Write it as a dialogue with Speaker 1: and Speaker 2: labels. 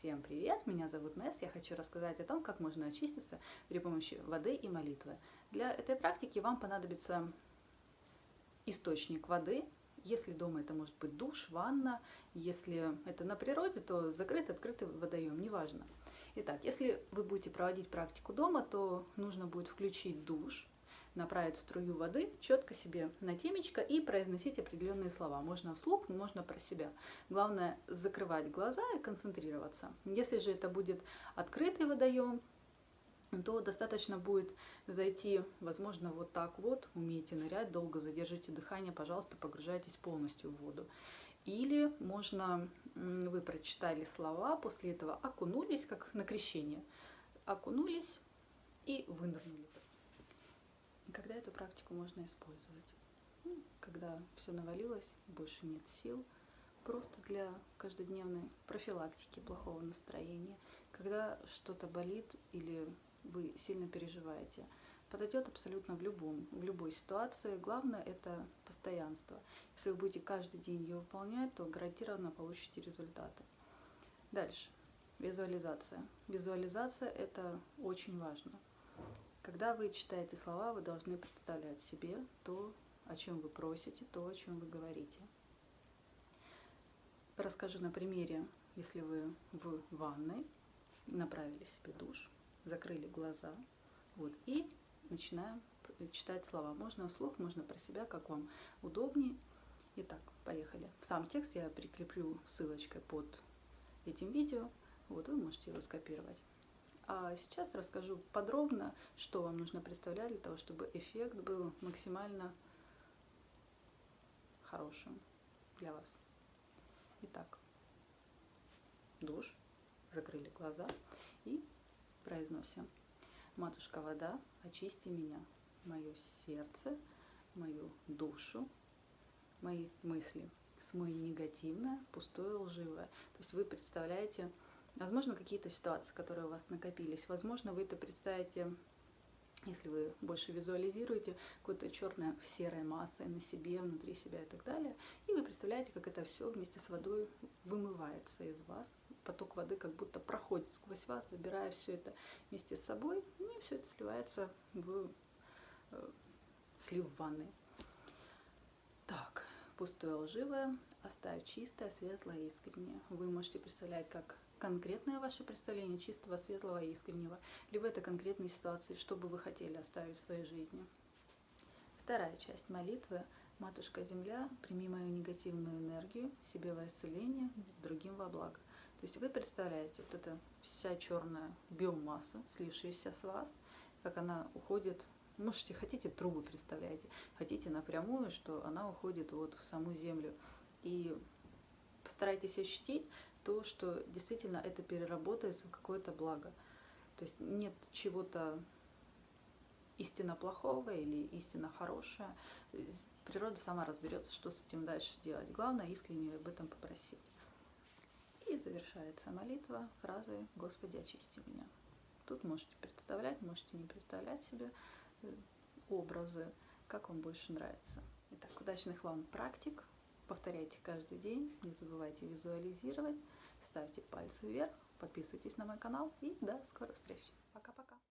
Speaker 1: Всем привет! Меня зовут Несс. Я хочу рассказать о том, как можно очиститься при помощи воды и молитвы. Для этой практики вам понадобится источник воды. Если дома это может быть душ, ванна. Если это на природе, то закрытый, открытый водоем, неважно. Итак, если вы будете проводить практику дома, то нужно будет включить душ, направить струю воды четко себе на темечко и произносить определенные слова. Можно вслух, можно про себя. Главное закрывать глаза и концентрироваться. Если же это будет открытый водоем, то достаточно будет зайти, возможно, вот так вот, умеете нырять, долго задержите дыхание, пожалуйста, погружайтесь полностью в воду. Или можно, вы прочитали слова, после этого окунулись, как на крещение, окунулись и вынырнули. Когда эту практику можно использовать? Ну, когда все навалилось, больше нет сил, просто для каждодневной профилактики плохого настроения, когда что-то болит или вы сильно переживаете. Подойдет абсолютно в, любом, в любой ситуации. Главное это постоянство. Если вы будете каждый день ее выполнять, то гарантированно получите результаты. Дальше. Визуализация. Визуализация это очень важно. Когда вы читаете слова, вы должны представлять себе то, о чем вы просите, то, о чем вы говорите. Расскажу на примере, если вы в ванной, направили себе душ, закрыли глаза, вот, и начинаем читать слова. Можно вслух, можно про себя, как вам удобнее. Итак, поехали. Сам текст я прикреплю ссылочкой под этим видео, вот вы можете его скопировать. А сейчас расскажу подробно, что вам нужно представлять для того, чтобы эффект был максимально хорошим для вас. Итак, душ, закрыли глаза и произносим. Матушка вода, очисти меня, мое сердце, мою душу, мои мысли. Смой негативное, пустое, лживое. То есть вы представляете Возможно, какие-то ситуации, которые у вас накопились. Возможно, вы это представите, если вы больше визуализируете, какой-то черной серой массой на себе, внутри себя и так далее. И вы представляете, как это все вместе с водой вымывается из вас. Поток воды как будто проходит сквозь вас, забирая все это вместе с собой. И все это сливается в э, слив ванны. Пустое лживое, оставь чистое, светлое, искреннее. Вы можете представлять, как конкретное ваше представление чистого, светлого искреннего, либо это конкретные ситуации, что бы вы хотели оставить в своей жизни. Вторая часть молитвы «Матушка Земля, прими мою негативную энергию, себе во исцеление, другим во благо». То есть вы представляете, вот эта вся черная биомасса, слившаяся с вас, как она уходит Можете, хотите трубы представляете, хотите напрямую, что она уходит вот в саму землю. И постарайтесь ощутить то, что действительно это переработается в какое-то благо. То есть нет чего-то истинно плохого или истинно хорошее. Природа сама разберется, что с этим дальше делать. Главное искренне об этом попросить. И завершается молитва фразой «Господи, очисти меня». Тут можете представлять, можете не представлять себе образы, как вам больше нравится. Итак, удачных вам практик! Повторяйте каждый день, не забывайте визуализировать, ставьте пальцы вверх, подписывайтесь на мой канал и до скорых встреч!